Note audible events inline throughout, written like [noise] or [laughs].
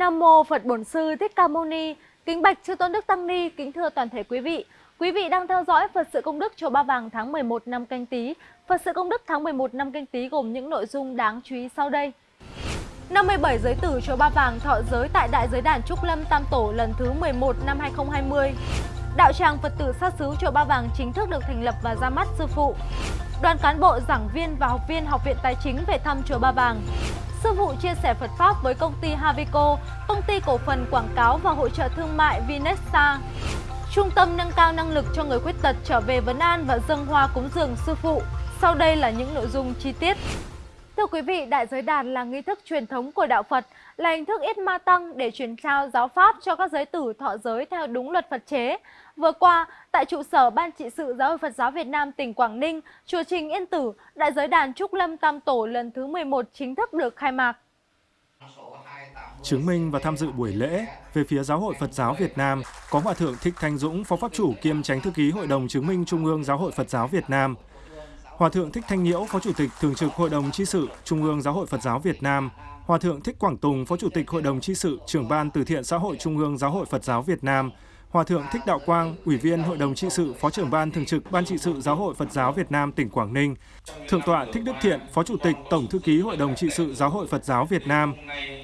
Nam mô Phật Bổn Sư Thích Ca Mâu Ni. Kính bạch chư tôn đức tăng ni, kính thưa toàn thể quý vị. Quý vị đang theo dõi Phật sự công đức chùa Ba Vàng tháng 11 năm Canh Tý. Phật sự công đức tháng 11 năm Canh Tý gồm những nội dung đáng chú ý sau đây. 57 giới tử chùa Ba Vàng thọ giới tại Đại giới đàn Trúc Lâm Tam Tổ lần thứ 11 năm 2020. Đạo tràng Phật tử sát xứ chùa Ba Vàng chính thức được thành lập và ra mắt sư phụ. Đoàn cán bộ, giảng viên và học viên Học viện Tài chính về thăm chùa Ba Vàng. Sư phụ chia sẻ Phật Pháp với công ty Havico, công ty cổ phần quảng cáo và hỗ trợ thương mại Vinesta. Trung tâm nâng cao năng lực cho người khuyết tật trở về vấn an và dâng hoa cúng dường sư phụ. Sau đây là những nội dung chi tiết. Thưa quý vị, Đại giới đàn là nghi thức truyền thống của Đạo Phật, là hình thức ít ma tăng để truyền trao giáo pháp cho các giới tử thọ giới theo đúng luật Phật chế. Vừa qua, tại trụ sở Ban trị sự Giáo hội Phật giáo Việt Nam tỉnh Quảng Ninh, chùa Trình Yên Tử, Đại giới đàn Trúc Lâm Tam Tổ lần thứ 11 chính thức được khai mạc. Chứng minh và tham dự buổi lễ, về phía Giáo hội Phật giáo Việt Nam có Hòa Thượng Thích Thanh Dũng, Phó Pháp chủ kiêm Tránh Thư ký Hội đồng Chứng minh Trung ương Giáo hội Phật giáo Việt Nam, Hòa Thượng Thích Thanh Nhiễu, Phó Chủ tịch Thường trực Hội đồng Chi sự Trung ương Giáo hội Phật giáo Việt Nam, Hòa Thượng Thích Quảng Tùng, Phó Chủ tịch Hội đồng Chi sự Trưởng ban Từ thiện Xã hội Trung ương Giáo hội Phật giáo Việt Nam, Hòa Thượng Thích Đạo Quang, Ủy viên Hội đồng Trị sự, Phó trưởng Ban Thường trực Ban Trị sự Giáo hội Phật giáo Việt Nam tỉnh Quảng Ninh, Thượng tọa Thích Đức Thiện, Phó Chủ tịch Tổng Thư ký Hội đồng Trị sự Giáo hội Phật giáo Việt Nam,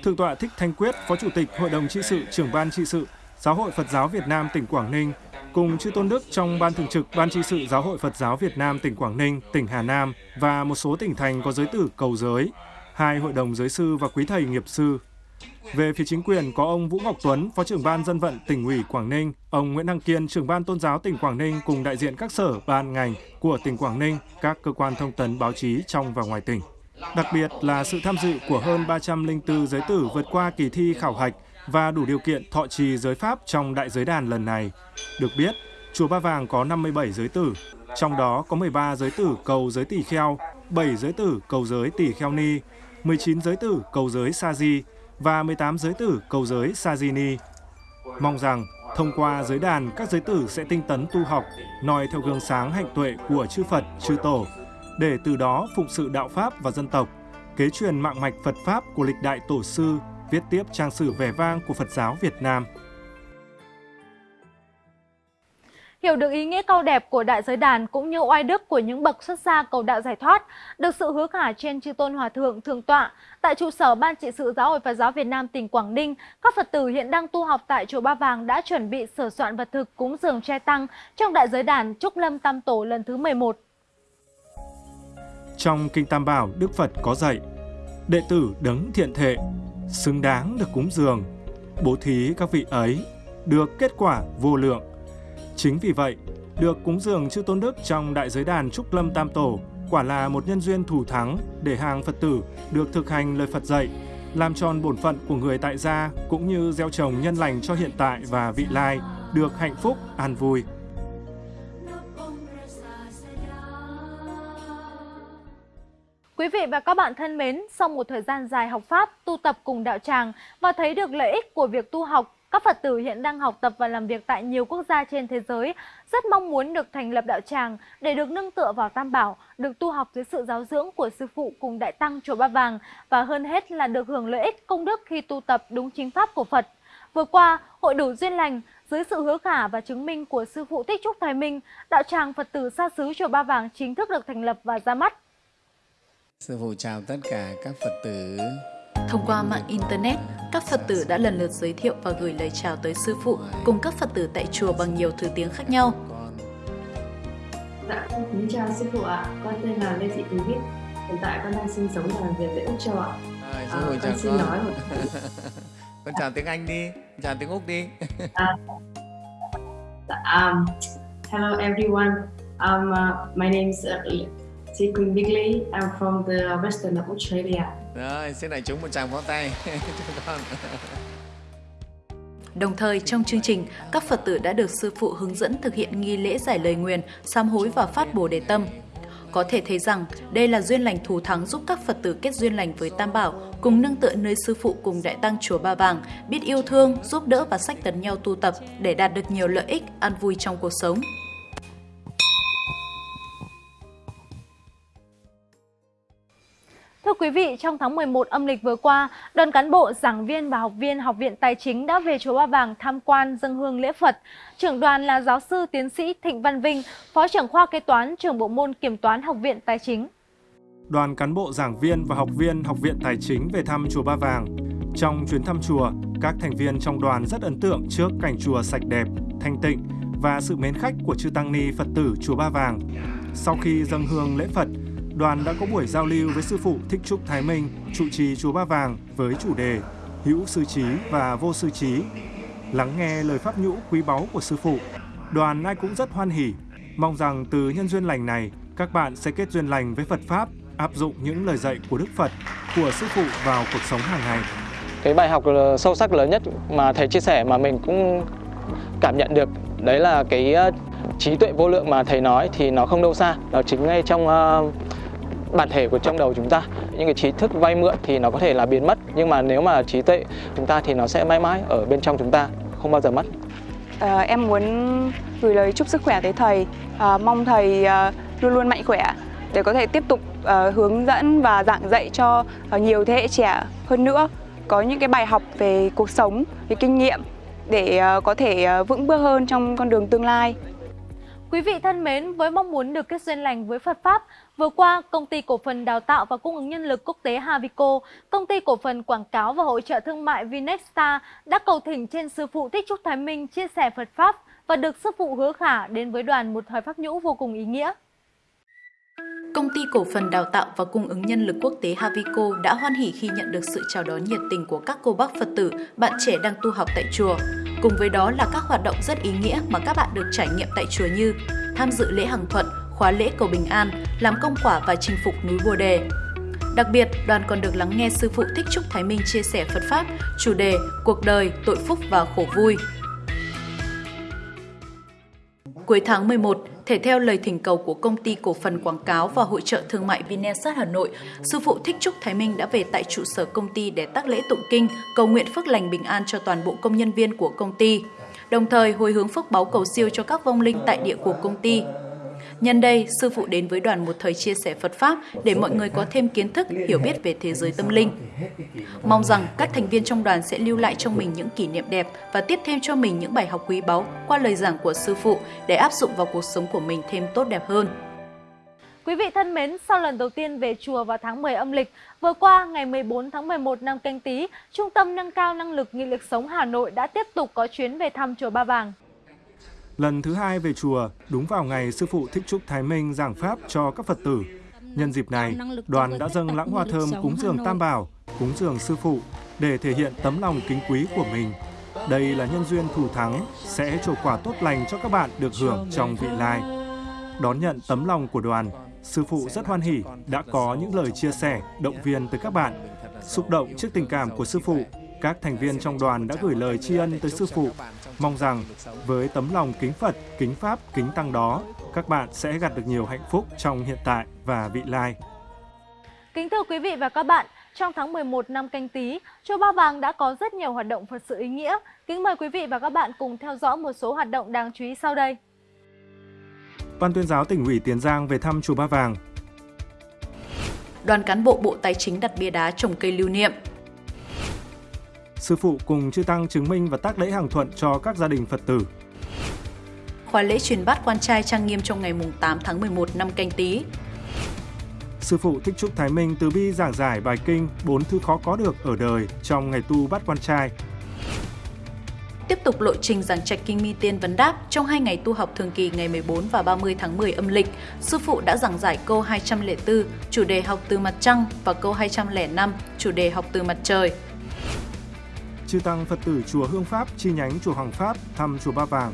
Thượng tọa Thích Thanh Quyết, Phó Chủ tịch Hội đồng Trị sự, Trưởng Ban Trị sự Giáo hội Phật giáo Việt Nam tỉnh Quảng Ninh, cùng chư tôn đức trong Ban Thường trực Ban Trị sự Giáo hội Phật giáo Việt Nam tỉnh Quảng Ninh, tỉnh Hà Nam và một số tỉnh thành có giới tử cầu giới, hai hội đồng giới sư và quý thầy nghiệp sư. Về phía chính quyền có ông Vũ Ngọc Tuấn, Phó trưởng ban dân vận tỉnh ủy Quảng Ninh, ông Nguyễn Đăng Kiên, trưởng ban tôn giáo tỉnh Quảng Ninh cùng đại diện các sở, ban, ngành của tỉnh Quảng Ninh, các cơ quan thông tấn báo chí trong và ngoài tỉnh. Đặc biệt là sự tham dự của hơn 304 giới tử vượt qua kỳ thi khảo hạch và đủ điều kiện thọ trì giới pháp trong đại giới đàn lần này. Được biết, chùa Ba Vàng có 57 giới tử, trong đó có 13 giới tử cầu giới tỷ kheo, 7 giới tử cầu giới tỷ kheo ni, 19 giới tử cầu giới sa di và 18 giới tử cầu giới Sajini. Mong rằng thông qua giới đàn các giới tử sẽ tinh tấn tu học, noi theo gương sáng hạnh tuệ của chư Phật, chư Tổ, để từ đó phụng sự đạo Pháp và dân tộc, kế truyền mạng mạch Phật Pháp của lịch đại tổ sư, viết tiếp trang sử vẻ vang của Phật giáo Việt Nam. Hiểu được ý nghĩa cao đẹp của đại giới đàn cũng như oai đức của những bậc xuất gia cầu đạo giải thoát, được sự hứa khả trên chư tôn hòa thượng thượng tọa tại trụ sở ban trị sự giáo hội Phật giáo Việt Nam tỉnh Quảng Ninh, các Phật tử hiện đang tu học tại chùa Ba Vàng đã chuẩn bị sửa soạn vật thực cúng dường che tăng trong đại giới đàn Trúc Lâm Tam Tổ lần thứ 11. Trong Kinh Tam Bảo, Đức Phật có dạy, đệ tử đấng thiện thệ, xứng đáng được cúng dường, bố thí các vị ấy, được kết quả vô lượng Chính vì vậy, được cúng dường chư tôn đức trong đại giới đàn Trúc Lâm Tam Tổ quả là một nhân duyên thủ thắng để hàng Phật tử được thực hành lời Phật dạy, làm tròn bổn phận của người tại gia cũng như gieo trồng nhân lành cho hiện tại và vị lai, được hạnh phúc, an vui. Quý vị và các bạn thân mến, sau một thời gian dài học Pháp, tu tập cùng đạo tràng và thấy được lợi ích của việc tu học các Phật tử hiện đang học tập và làm việc tại nhiều quốc gia trên thế giới, rất mong muốn được thành lập đạo tràng để được nâng tựa vào Tam Bảo, được tu học dưới sự giáo dưỡng của Sư Phụ cùng Đại Tăng Chùa Ba Vàng và hơn hết là được hưởng lợi ích công đức khi tu tập đúng chính pháp của Phật. Vừa qua, Hội đủ duyên lành dưới sự hứa khả và chứng minh của Sư Phụ thích Trúc Thái Minh, đạo tràng Phật tử xa xứ Chùa Ba Vàng chính thức được thành lập và ra mắt. Sư Phụ chào tất cả các Phật tử Thông qua mạng Internet, các Phật tử đã lần lượt giới thiệu và gửi lời chào tới Sư Phụ cùng các Phật tử tại chùa bằng nhiều thứ tiếng khác nhau. Dạ, con kính chào Sư Phụ ạ. Con tên là Lê Thị Thúy Bích. Hiện tại con đang sinh sống và làm việc tại Úc Châu ạ. À, à, con. Xin nói một [laughs] con chào tiếng Anh đi, chào tiếng Úc đi. uh, um, hello everyone. Um, uh, my name is uh, T. Queen Bigley. I'm from the western of Australia. Rồi, xin đại chúng một tràng pháo tay cho [laughs] con. Đồng thời trong chương trình, các Phật tử đã được sư phụ hướng dẫn thực hiện nghi lễ giải lời nguyền, sám hối và phát bồ đề tâm. Có thể thấy rằng đây là duyên lành thù thắng giúp các Phật tử kết duyên lành với Tam Bảo, cùng nâng tựa nơi sư phụ cùng đại tăng chùa Ba Vàng, biết yêu thương, giúp đỡ và sách tấn nhau tu tập để đạt được nhiều lợi ích, an vui trong cuộc sống. Thưa quý vị, trong tháng 11 âm lịch vừa qua, đoàn cán bộ, giảng viên và học viên Học viện Tài chính đã về Chùa Ba Vàng tham quan dân hương lễ Phật. Trưởng đoàn là giáo sư tiến sĩ Thịnh Văn Vinh, Phó trưởng khoa kế toán, trưởng bộ môn kiểm toán Học viện Tài chính. Đoàn cán bộ, giảng viên và học viên Học viện Tài chính về thăm Chùa Ba Vàng. Trong chuyến thăm chùa, các thành viên trong đoàn rất ấn tượng trước cảnh chùa sạch đẹp, thanh tịnh và sự mến khách của chư Tăng Ni Phật tử Chùa Ba Vàng. Sau khi dâng hương lễ Phật, đoàn đã có buổi giao lưu với sư phụ Thích Trúc Thái Minh, trụ trì chùa Ba Vàng với chủ đề Hữu sư trí và vô sư trí. Lắng nghe lời pháp nhũ quý báu của sư phụ, đoàn ai cũng rất hoan hỉ, mong rằng từ nhân duyên lành này, các bạn sẽ kết duyên lành với Phật pháp, áp dụng những lời dạy của Đức Phật, của sư phụ vào cuộc sống hàng ngày. Cái bài học ờ, sâu sắc lớn nhất mà thầy chia sẻ mà mình cũng cảm nhận được đấy là cái ờ, trí tuệ vô lượng mà thầy nói thì nó không đâu xa, nó chính ngay trong uh, bản thể của trong đầu chúng ta. Những cái trí thức vay mượn thì nó có thể là biến mất nhưng mà nếu mà trí tuệ chúng ta thì nó sẽ mãi mãi ở bên trong chúng ta không bao giờ mất. À, em muốn gửi lời chúc sức khỏe tới thầy. À, mong thầy à, luôn luôn mạnh khỏe để có thể tiếp tục à, hướng dẫn và giảng dạy cho à, nhiều thế hệ trẻ. Hơn nữa có những cái bài học về cuộc sống về kinh nghiệm để à, có thể à, vững bước hơn trong con đường tương lai. Quý vị thân mến, với mong muốn được kết duyên lành với Phật Pháp, vừa qua, Công ty Cổ phần Đào tạo và Cung ứng Nhân lực Quốc tế Havico, Công ty Cổ phần Quảng cáo và Hỗ trợ Thương mại Vinexta đã cầu thỉnh trên Sư Phụ Thích Trúc Thái Minh chia sẻ Phật Pháp và được Sư Phụ hứa khả đến với đoàn một thời Pháp nhũ vô cùng ý nghĩa. Công ty cổ phần đào tạo và cung ứng nhân lực quốc tế Havico đã hoan hỉ khi nhận được sự chào đón nhiệt tình của các cô bác Phật tử, bạn trẻ đang tu học tại chùa. Cùng với đó là các hoạt động rất ý nghĩa mà các bạn được trải nghiệm tại chùa như tham dự lễ hằng thuận, khóa lễ cầu bình an, làm công quả và chinh phục núi Bồ Đề. Đặc biệt, đoàn còn được lắng nghe Sư Phụ Thích Trúc Thái Minh chia sẻ Phật Pháp, chủ đề Cuộc đời, tội phúc và khổ vui. Cuối tháng 11, thể theo lời thỉnh cầu của công ty cổ phần quảng cáo và hội trợ thương mại Vinesat Hà Nội, sư phụ Thích Trúc Thái Minh đã về tại trụ sở công ty để tác lễ tụng kinh, cầu nguyện phước lành bình an cho toàn bộ công nhân viên của công ty, đồng thời hồi hướng phước báo cầu siêu cho các vong linh tại địa của công ty. Nhân đây, sư phụ đến với đoàn một thời chia sẻ Phật Pháp để mọi người có thêm kiến thức, hiểu biết về thế giới tâm linh. Mong rằng các thành viên trong đoàn sẽ lưu lại trong mình những kỷ niệm đẹp và tiếp thêm cho mình những bài học quý báu qua lời giảng của sư phụ để áp dụng vào cuộc sống của mình thêm tốt đẹp hơn. Quý vị thân mến, sau lần đầu tiên về chùa vào tháng 10 âm lịch, vừa qua ngày 14 tháng 11 năm canh tí, Trung tâm Nâng cao Năng lực Nghị lực sống Hà Nội đã tiếp tục có chuyến về thăm chùa Ba Vàng. Lần thứ hai về chùa, đúng vào ngày Sư Phụ Thích Trúc Thái Minh giảng Pháp cho các Phật tử. Nhân dịp này, đoàn đã dâng lãng hoa thơm cúng dường Tam Bảo, cúng dường Sư Phụ để thể hiện tấm lòng kính quý của mình. Đây là nhân duyên thủ thắng, sẽ trổ quả tốt lành cho các bạn được hưởng trong vị lai. Đón nhận tấm lòng của đoàn, Sư Phụ rất hoan hỉ đã có những lời chia sẻ, động viên tới các bạn. Xúc động trước tình cảm của Sư Phụ, các thành viên trong đoàn đã gửi lời tri ân tới Sư Phụ, mong rằng với tấm lòng kính Phật, kính Pháp, kính Tăng đó, các bạn sẽ gặt được nhiều hạnh phúc trong hiện tại và vị lai. Kính thưa quý vị và các bạn, trong tháng 11 năm canh tí, Chùa Ba Vàng đã có rất nhiều hoạt động Phật sự ý nghĩa. Kính mời quý vị và các bạn cùng theo dõi một số hoạt động đáng chú ý sau đây. Ban tuyên giáo tỉnh ủy Tiền Giang về thăm Chùa Ba Vàng. Đoàn cán bộ Bộ Tài chính đặt bia đá trồng cây lưu niệm. Sư phụ cùng chư tăng chứng minh và tác lễ hàng thuận cho các gia đình Phật tử. Khóa lễ truyền bát quan trai trang nghiêm trong ngày 8 tháng 11 năm canh tí. Sư phụ Thích Trúc Thái Minh từ bi giảng giải bài kinh bốn thứ khó có được ở đời trong ngày tu bát quan trai. Tiếp tục lộ trình giảng trạch kinh mi tiên vấn đáp trong hai ngày tu học thường kỳ ngày 14 và 30 tháng 10 âm lịch, sư phụ đã giảng giải câu 204 chủ đề học từ mặt trăng và câu 205 chủ đề học từ mặt trời. Chư tăng Phật tử chùa Hương Pháp chi nhánh chùa Hoàng Pháp thăm chùa Ba Vàng.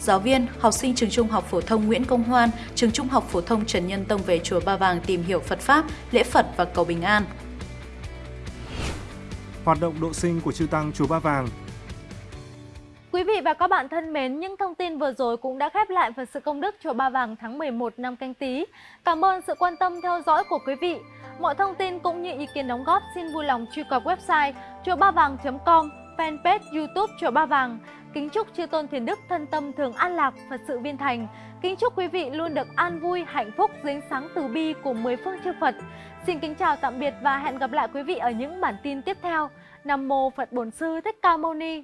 Giáo viên, học sinh trường trung học phổ thông Nguyễn Công Hoan, trường trung học phổ thông Trần Nhân Tông về chùa Ba Vàng tìm hiểu Phật Pháp, lễ Phật và cầu bình an. Hoạt động độ sinh của chư tăng chùa Ba Vàng Quý vị và các bạn thân mến, những thông tin vừa rồi cũng đã khép lại Phật sự công đức chùa Ba Vàng tháng 11 năm canh tí. Cảm ơn sự quan tâm theo dõi của quý vị. Mọi thông tin cũng như ý kiến đóng góp xin vui lòng truy cập website chùa ba vàng.com, fanpage YouTube chùa Ba Vàng. Kính chúc chư tôn thiền đức thân tâm thường an lạc, Phật sự viên thành. Kính chúc quý vị luôn được an vui, hạnh phúc, dính sáng từ bi của mười phương chư Phật. Xin kính chào tạm biệt và hẹn gặp lại quý vị ở những bản tin tiếp theo. Nam mô Phật Bổn Sư Thích Ca Mâu Ni.